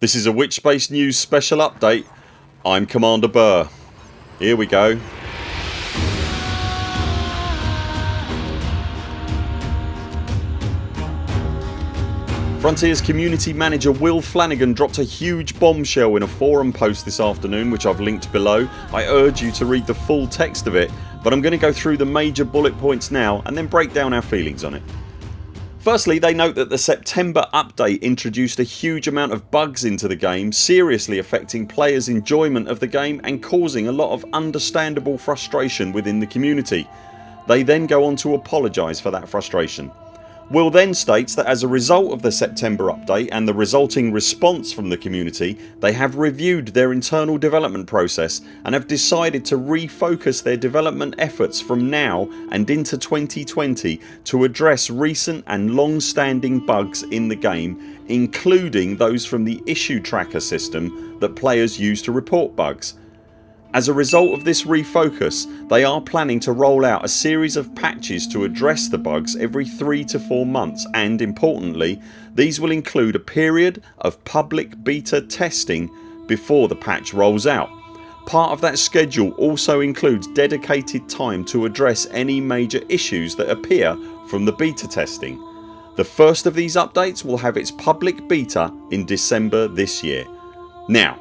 This is a Witchspace News special update. I'm Commander Burr. Here we go. Frontiers community manager Will Flanagan dropped a huge bombshell in a forum post this afternoon which I've linked below. I urge you to read the full text of it but I'm going to go through the major bullet points now and then break down our feelings on it. Firstly they note that the September update introduced a huge amount of bugs into the game seriously affecting players enjoyment of the game and causing a lot of understandable frustration within the community. They then go on to apologise for that frustration. Will then states that as a result of the September update and the resulting response from the community they have reviewed their internal development process and have decided to refocus their development efforts from now and into 2020 to address recent and long standing bugs in the game including those from the issue tracker system that players use to report bugs. As a result of this refocus they are planning to roll out a series of patches to address the bugs every 3 to 4 months and importantly these will include a period of public beta testing before the patch rolls out. Part of that schedule also includes dedicated time to address any major issues that appear from the beta testing. The first of these updates will have its public beta in December this year. Now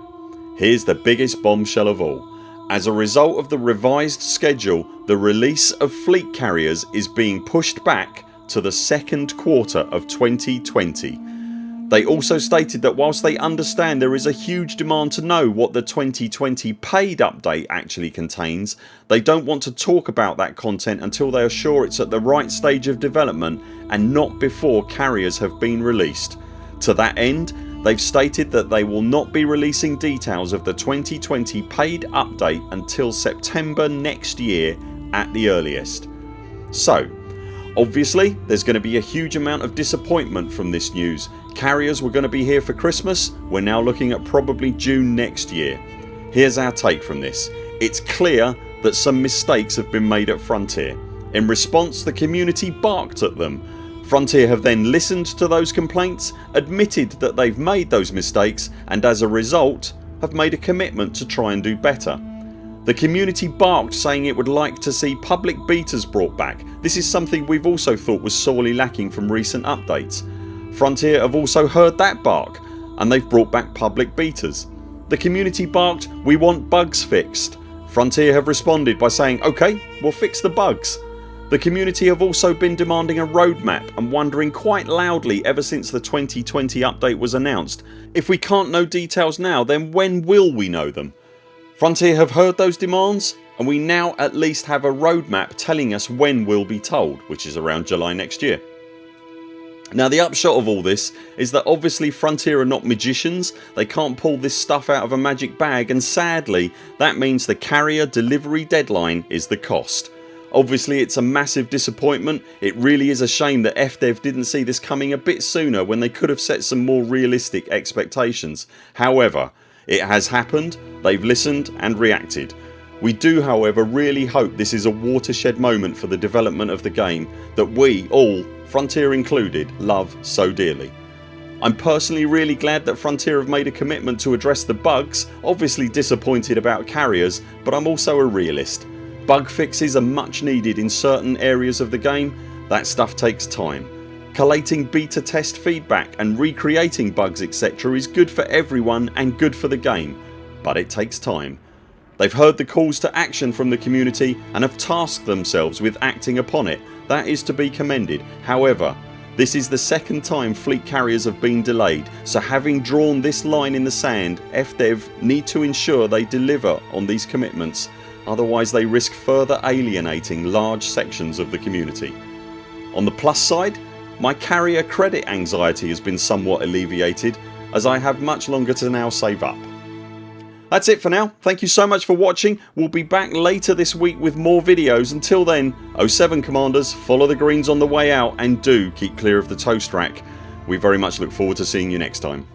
here's the biggest bombshell of all as a result of the revised schedule the release of fleet carriers is being pushed back to the second quarter of 2020. They also stated that whilst they understand there is a huge demand to know what the 2020 paid update actually contains they don't want to talk about that content until they are sure it's at the right stage of development and not before carriers have been released. To that end They've stated that they will not be releasing details of the 2020 paid update until September next year at the earliest. So obviously there's going to be a huge amount of disappointment from this news. Carriers were going to be here for Christmas, we're now looking at probably June next year. Here's our take from this. It's clear that some mistakes have been made at Frontier. In response the community barked at them Frontier have then listened to those complaints, admitted that they've made those mistakes and as a result have made a commitment to try and do better. The community barked saying it would like to see public betas brought back. This is something we've also thought was sorely lacking from recent updates. Frontier have also heard that bark and they've brought back public betas. The community barked we want bugs fixed. Frontier have responded by saying ok we'll fix the bugs. The community have also been demanding a roadmap and wondering quite loudly ever since the 2020 update was announced if we can't know details now then when will we know them? Frontier have heard those demands and we now at least have a roadmap telling us when we'll be told which is around July next year. Now the upshot of all this is that obviously Frontier are not magicians, they can't pull this stuff out of a magic bag and sadly that means the carrier delivery deadline is the cost. Obviously it's a massive disappointment. It really is a shame that FDev didn't see this coming a bit sooner when they could have set some more realistic expectations. However it has happened, they've listened and reacted. We do however really hope this is a watershed moment for the development of the game that we all, Frontier included, love so dearly. I'm personally really glad that Frontier have made a commitment to address the bugs, obviously disappointed about carriers but I'm also a realist. Bug fixes are much needed in certain areas of the game. That stuff takes time. Collating beta test feedback and recreating bugs etc is good for everyone and good for the game but it takes time. They've heard the calls to action from the community and have tasked themselves with acting upon it. That is to be commended. However this is the second time fleet carriers have been delayed so having drawn this line in the sand FDev need to ensure they deliver on these commitments otherwise they risk further alienating large sections of the community. On the plus side my carrier credit anxiety has been somewhat alleviated as I have much longer to now save up. That's it for now. Thank you so much for watching. We'll be back later this week with more videos. Until then 0 7 CMDRs follow the greens on the way out and do keep clear of the toast rack. We very much look forward to seeing you next time.